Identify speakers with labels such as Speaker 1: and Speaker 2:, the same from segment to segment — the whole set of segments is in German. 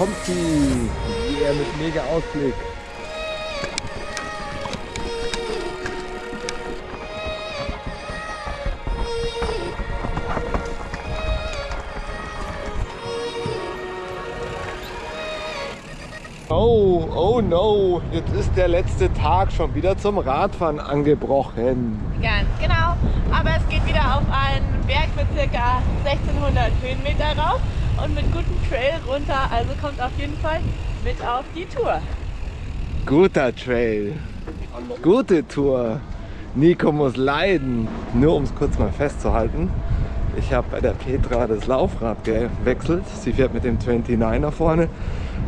Speaker 1: Kommt sie! Yeah, mit mega Ausblick. Oh, oh no, jetzt ist der letzte Tag schon wieder zum Radfahren angebrochen.
Speaker 2: Ganz genau. Aber es geht wieder auf einen Berg mit ca. 1600 Höhenmeter rauf und mit gutem Trail runter. Also kommt auf jeden Fall mit auf die Tour.
Speaker 1: Guter Trail, gute Tour. Nico muss leiden. Nur um es kurz mal festzuhalten. Ich habe bei der Petra das Laufrad gewechselt. Sie fährt mit dem 29er vorne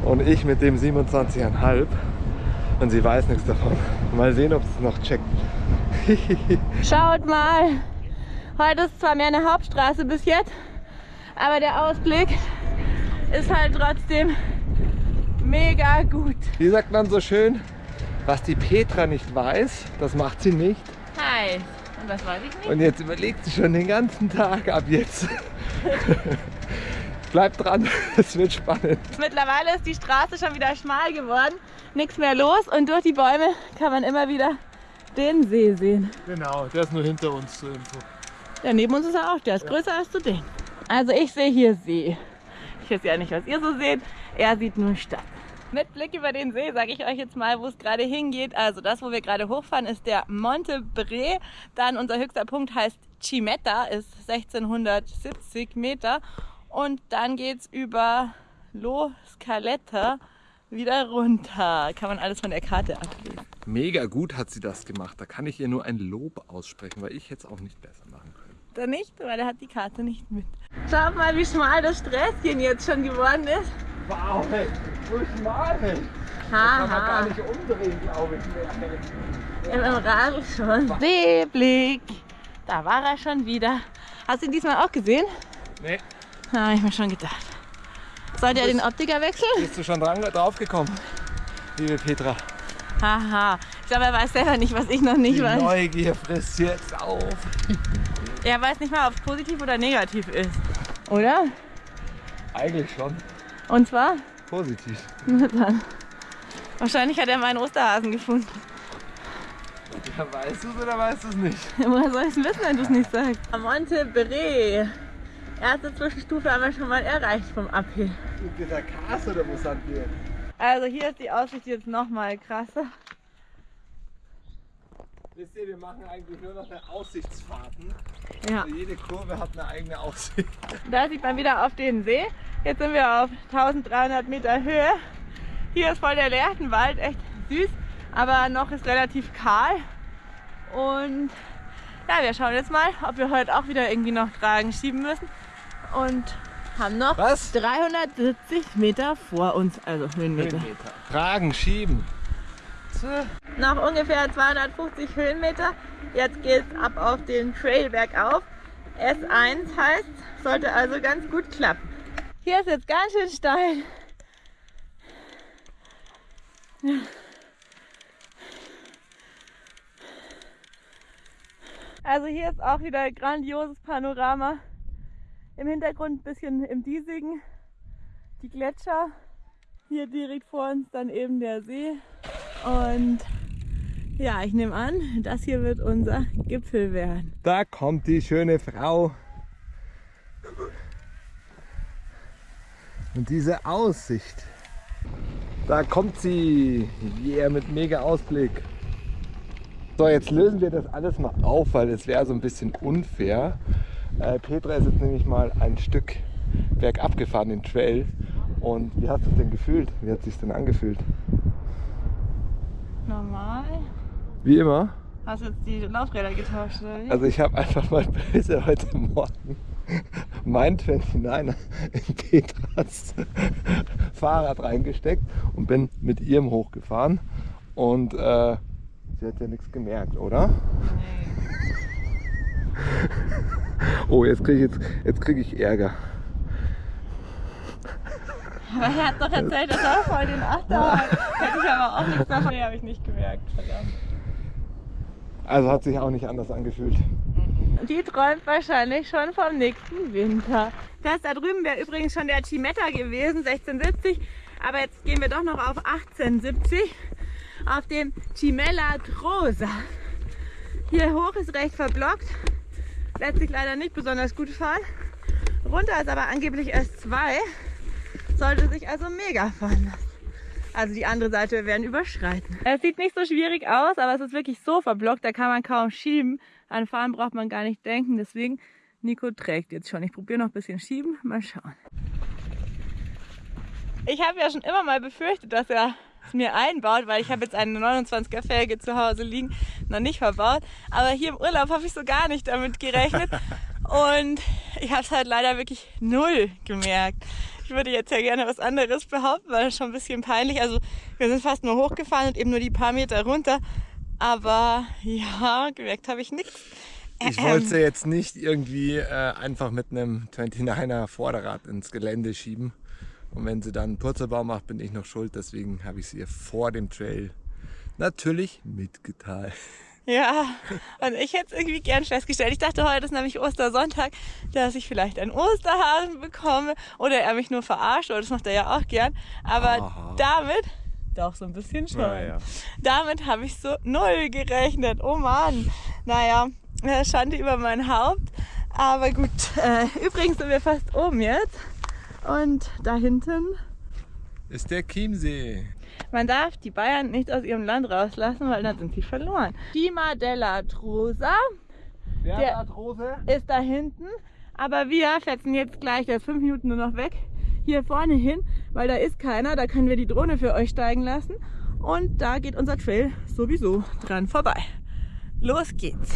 Speaker 1: und ich mit dem 27,5 und sie weiß nichts davon. Mal sehen, ob sie es noch checkt.
Speaker 2: Schaut mal, heute ist zwar mehr eine Hauptstraße bis jetzt, aber der Ausblick ist halt trotzdem mega gut.
Speaker 1: Wie sagt man so schön, was die Petra nicht weiß, das macht sie nicht.
Speaker 2: Hi. Und das weiß ich nicht.
Speaker 1: Und jetzt überlegt sie schon den ganzen Tag ab jetzt. Bleibt dran, es wird spannend.
Speaker 2: Mittlerweile ist die Straße schon wieder schmal geworden, nichts mehr los und durch die Bäume kann man immer wieder den See sehen.
Speaker 1: Genau, der ist nur hinter uns zur Info.
Speaker 2: Ja, neben uns ist er auch, der ist größer als zu den. Also ich sehe hier See. Ich weiß ja nicht, was ihr so seht. Er sieht nur Stadt. Mit Blick über den See sage ich euch jetzt mal, wo es gerade hingeht. Also das, wo wir gerade hochfahren, ist der Monte Bre. Dann unser höchster Punkt heißt Cimetta, ist 1670 Meter. Und dann geht es über Lo Scaletta wieder runter. Kann man alles von der Karte ablesen.
Speaker 1: Mega gut hat sie das gemacht. Da kann ich ihr nur ein Lob aussprechen, weil ich jetzt auch nicht besser
Speaker 2: Da nicht, weil er hat die Karte nicht mit. Schaut mal, wie schmal das Sträßchen jetzt schon geworden ist.
Speaker 1: Wow, so schmal.
Speaker 2: Ha,
Speaker 1: Kann man
Speaker 2: ha.
Speaker 1: gar nicht umdrehen, glaube ich. Mehr.
Speaker 2: Im Radl schon. Seeblick. Da war er schon wieder. Hast du ihn diesmal auch gesehen?
Speaker 1: Nee,
Speaker 2: Ja, hab ich mir schon gedacht. Sollte er den Optiker wechseln?
Speaker 1: bist du schon dran, drauf gekommen, liebe Petra?
Speaker 2: Haha. Ich glaube, er weiß selber nicht, was ich noch nicht
Speaker 1: Die
Speaker 2: weiß.
Speaker 1: Neugier frisst jetzt auf.
Speaker 2: Er weiß nicht mal, ob es positiv oder negativ ist. Oder?
Speaker 1: Eigentlich schon
Speaker 2: Und zwar?
Speaker 1: positiv.
Speaker 2: Dann. Wahrscheinlich hat er meinen Osterhasen gefunden.
Speaker 1: Ja, weißt du es oder weißt du es nicht?
Speaker 2: Woher soll ich es wissen, wenn du es nicht sagst? Monte Bre. Erste Zwischenstufe haben wir schon mal erreicht vom AP.
Speaker 1: Mit der Kasse oder wo sind wir?
Speaker 2: Also hier ist die Aussicht jetzt noch mal krasser.
Speaker 1: Wisst ihr, wir machen eigentlich nur noch eine Aussichtsfahrten.
Speaker 2: Ja.
Speaker 1: Also jede Kurve hat eine eigene Aussicht.
Speaker 2: Da sieht man wieder auf den See. Jetzt sind wir auf 1300 Meter Höhe. Hier ist voll der Lerchenwald, echt süß, aber noch ist relativ kahl. Und ja, wir schauen jetzt mal, ob wir heute auch wieder irgendwie noch Tragen schieben müssen. Und haben noch
Speaker 1: Was?
Speaker 2: 370 Meter vor uns, also Höhenmeter.
Speaker 1: Höhenmeter. Tragen, schieben. Tja.
Speaker 2: Noch ungefähr 250 Höhenmeter. Jetzt geht's ab auf den Trail bergauf. S1 heißt, sollte also ganz gut klappen. Hier ist jetzt ganz schön steil. Also hier ist auch wieder ein grandioses Panorama. Im Hintergrund ein bisschen im Diesigen die Gletscher. Hier direkt vor uns dann eben der See. Und ja, ich nehme an, das hier wird unser Gipfel werden.
Speaker 1: Da kommt die schöne Frau. Und diese Aussicht. Da kommt sie. Yeah, mit mega Ausblick. So, jetzt lösen wir das alles mal auf, weil es wäre so ein bisschen unfair. Äh, Petra ist jetzt nämlich mal ein Stück bergab gefahren, den Trail. Und wie hast du es denn gefühlt? Wie hat es sich denn angefühlt?
Speaker 2: Normal.
Speaker 1: Wie immer.
Speaker 2: Hast du jetzt die Laufräder getauscht, oder wie?
Speaker 1: Also ich habe einfach mal böse heute Morgen mein 29er in Petras Fahrrad reingesteckt und bin mit ihrem hochgefahren. Und äh, sie hat ja nichts gemerkt, oder? Oh, jetzt kriege ich, jetzt, jetzt krieg ich Ärger.
Speaker 2: Aber er hat doch erzählt, dass er voll den Achter hat. Hätte ich aber auch nichts davon. Nee, habe ich nicht gemerkt. Verdammt.
Speaker 1: Also hat sich auch nicht anders angefühlt.
Speaker 2: Die träumt wahrscheinlich schon vom nächsten Winter. Das da drüben wäre übrigens schon der Chimetta gewesen, 1670. Aber jetzt gehen wir doch noch auf 1870 auf dem Cimella Trosa. Hier hoch ist recht verblockt. Lässt sich leider nicht besonders gut fahren. Runter ist aber angeblich erst zwei. Sollte sich also mega fahren lassen. Also die andere Seite werden überschreiten. Es sieht nicht so schwierig aus, aber es ist wirklich so verblockt, da kann man kaum schieben. An Fahren braucht man gar nicht denken. Deswegen, Nico trägt jetzt schon. Ich probiere noch ein bisschen schieben. Mal schauen. Ich habe ja schon immer mal befürchtet, dass er es mir einbaut, weil ich habe jetzt eine 29er Felge zu Hause liegen, noch nicht verbaut. Aber hier im Urlaub habe ich so gar nicht damit gerechnet. Und ich habe es halt leider wirklich null gemerkt. Ich würde jetzt ja gerne was anderes behaupten, weil es schon ein bisschen peinlich. Also wir sind fast nur hochgefahren und eben nur die paar Meter runter. Aber ja, gemerkt habe ich nichts.
Speaker 1: Ich wollte sie jetzt nicht irgendwie äh, einfach mit einem 29er Vorderrad ins Gelände schieben. Und wenn sie dann einen Purzelbaum macht, bin ich noch schuld. Deswegen habe ich sie ihr vor dem Trail natürlich mitgeteilt.
Speaker 2: Ja, und ich hätte es irgendwie gern festgestellt. Ich dachte, heute ist nämlich Ostersonntag, dass ich vielleicht einen Osterhasen bekomme oder er mich nur verarscht, oder das macht er ja auch gern. Aber Aha. damit, doch so ein bisschen schon, ja. damit habe ich so null gerechnet. Oh Mann, naja, Schande über mein Haupt. Aber gut, äh, übrigens sind wir fast oben jetzt. Und da hinten
Speaker 1: ist der Chiemsee.
Speaker 2: Man darf die Bayern nicht aus ihrem Land rauslassen, weil dann sind sie verloren. Cima della Trosa.
Speaker 1: Der
Speaker 2: ist da hinten. Aber wir fetzen jetzt gleich, der ist fünf Minuten nur noch weg, hier vorne hin, weil da ist keiner. Da können wir die Drohne für euch steigen lassen. Und da geht unser Trail sowieso dran vorbei. Los geht's.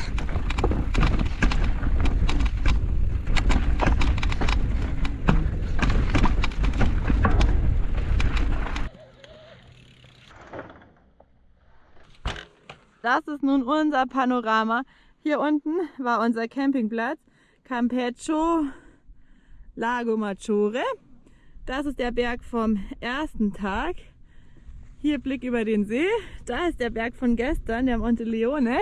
Speaker 2: Das ist nun unser Panorama. Hier unten war unser Campingplatz Campeggio Lago Maggiore. Das ist der Berg vom ersten Tag. Hier Blick über den See. Da ist der Berg von gestern, der Monte Leone.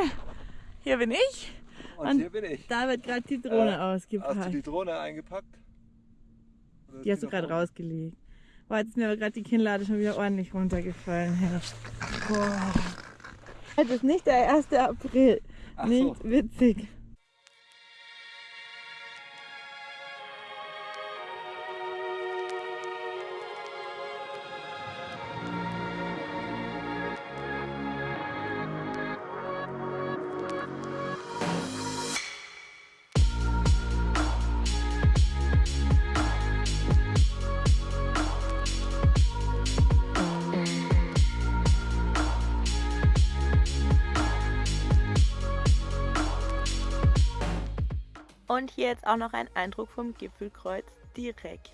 Speaker 2: Hier bin ich.
Speaker 1: Und, Und hier bin ich.
Speaker 2: Da wird gerade die Drohne äh, ausgepackt.
Speaker 1: Hast du die Drohne eingepackt?
Speaker 2: Oder die hast du gerade rausgelegt. Boah, jetzt ist mir aber gerade die Kinnlade schon wieder ordentlich runtergefallen. Boah. Heute ist nicht der 1. April. Ach nicht so. witzig. Und hier jetzt auch noch ein Eindruck vom Gipfelkreuz direkt.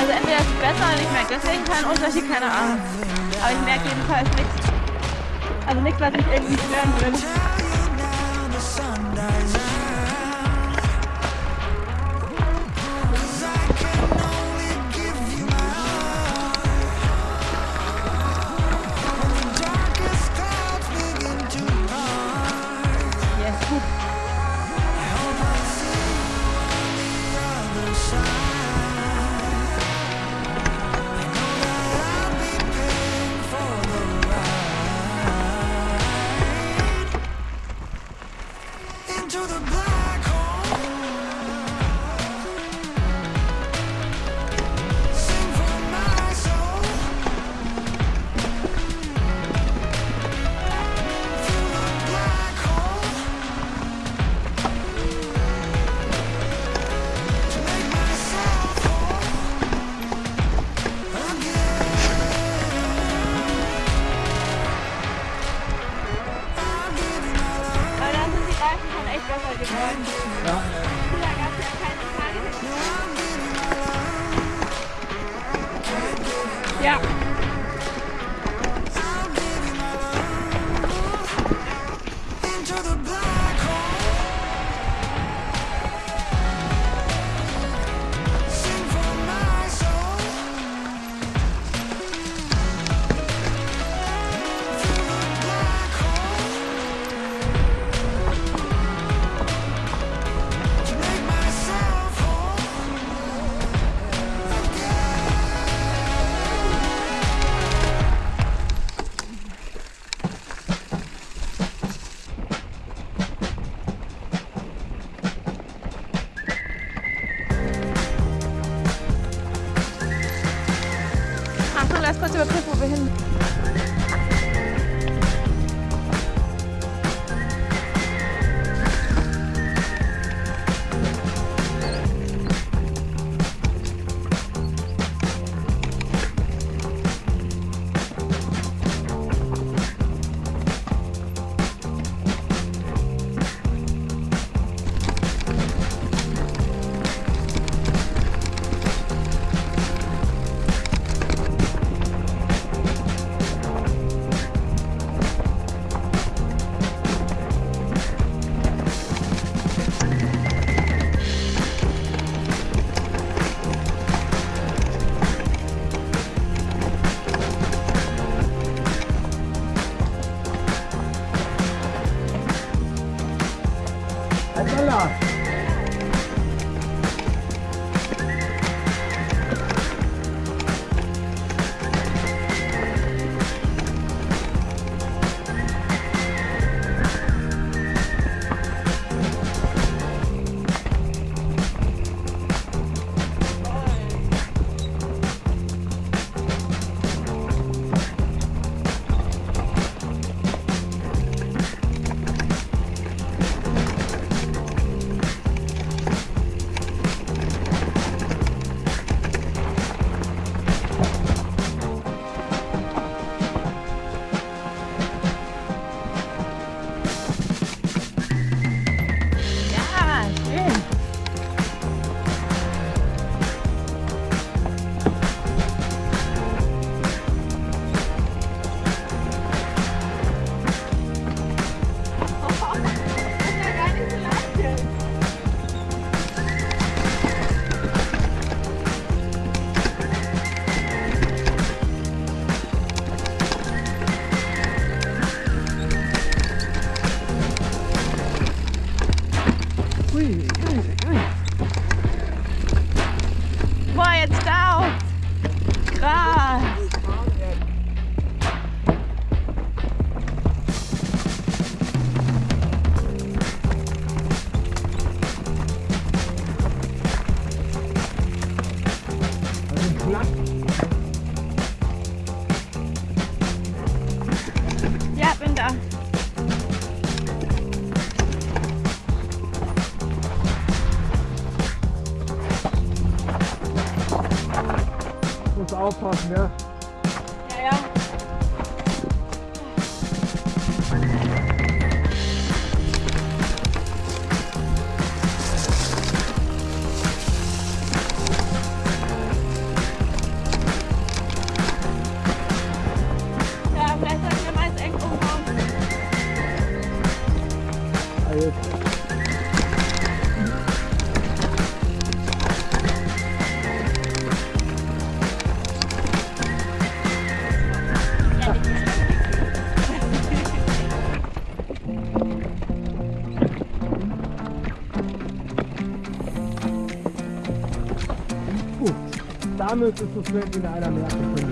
Speaker 3: Also entweder ist es besser und ich merke deswegen keinen Unterschied, keine Ahnung. Aber ich merke jedenfalls nichts. Also nichts, was mich irgendwie stören würde.
Speaker 1: Yeah.
Speaker 2: 끝까지 할 거면 했는데.
Speaker 1: Muss aufpassen, Da müsstest du vielleicht in einer merken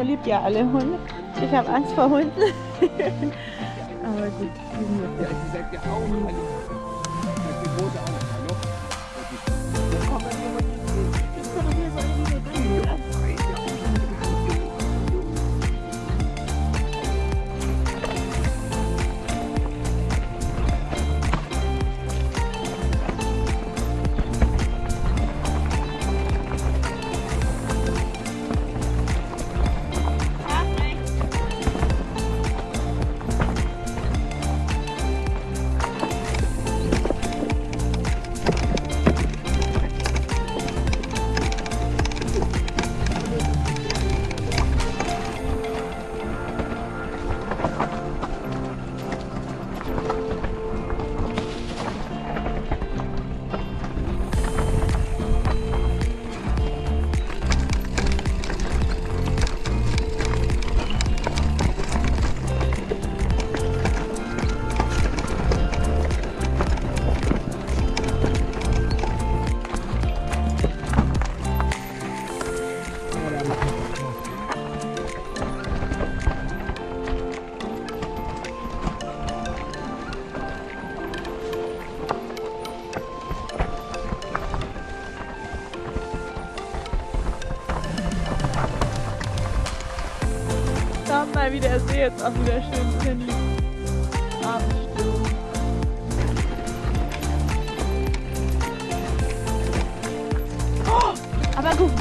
Speaker 2: Nico liebt ja alle Hunde. Ich habe Angst vor Hunden. Aber gut, die sind
Speaker 1: Ja,
Speaker 2: jetzt auch wieder schön drin liegt. Abendstimmung. Oh, aber gut.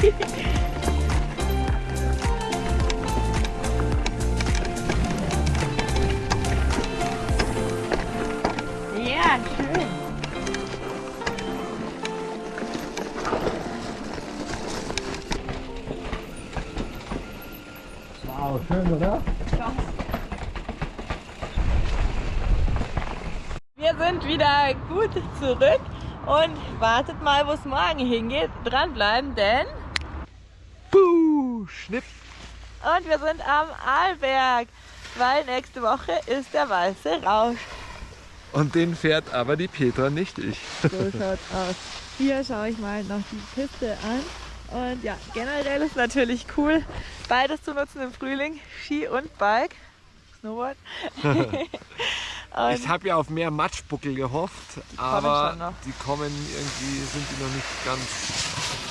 Speaker 2: Ja, zurück und wartet mal, wo es morgen hingeht. Dranbleiben, denn
Speaker 1: Puh, schnipp.
Speaker 2: und wir sind am Arlberg, weil nächste Woche ist der weiße Rausch.
Speaker 1: Und den fährt aber die Petra, nicht ich.
Speaker 2: So schaut's aus. Hier schaue ich mal noch die Piste an. Und ja, generell ist natürlich cool, beides zu nutzen im Frühling, Ski und Bike, Snowboard. und
Speaker 1: Ich habe ja auf mehr Matschbuckel gehofft,
Speaker 2: schon
Speaker 1: aber die kommen irgendwie, sind die noch nicht ganz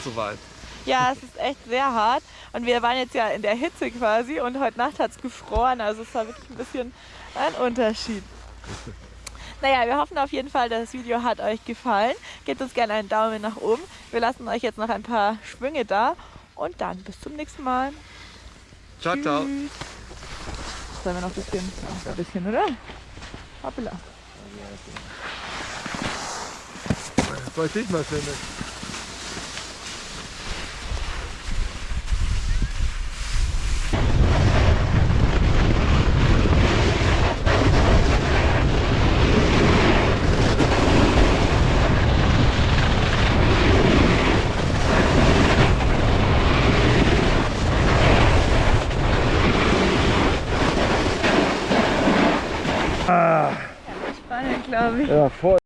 Speaker 1: so weit.
Speaker 2: Ja, es ist echt sehr hart. Und wir waren jetzt ja in der Hitze quasi und heute Nacht hat es gefroren. Also es war wirklich ein bisschen ein Unterschied. Naja, wir hoffen auf jeden Fall, das Video hat euch gefallen. Gebt uns gerne einen Daumen nach oben. Wir lassen euch jetzt noch ein paar Schwünge da. Und dann bis zum nächsten Mal.
Speaker 1: Ciao, ciao.
Speaker 2: Tschüss. Sollen wir noch ein bisschen, ein bisschen oder? Hoppla.
Speaker 1: Was ich mal finde.
Speaker 2: Spannend, glaube ich.
Speaker 1: Ja, voll.